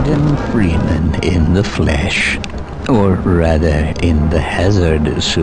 Gordon Freeman in the flesh. Or rather, in the hazard suit.